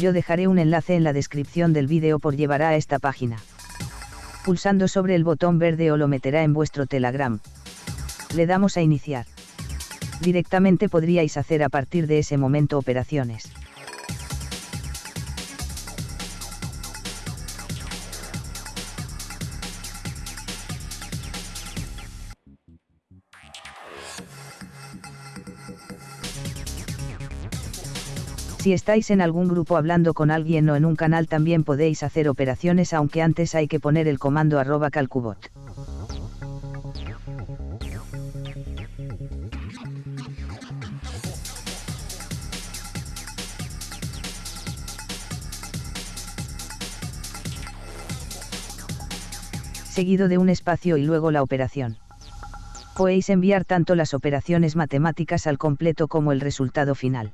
Yo dejaré un enlace en la descripción del vídeo por llevará a esta página. Pulsando sobre el botón verde o lo meterá en vuestro Telegram. Le damos a iniciar. Directamente podríais hacer a partir de ese momento operaciones. Si estáis en algún grupo hablando con alguien o en un canal también podéis hacer operaciones aunque antes hay que poner el comando arroba calcubot. seguido de un espacio y luego la operación. Podéis enviar tanto las operaciones matemáticas al completo como el resultado final.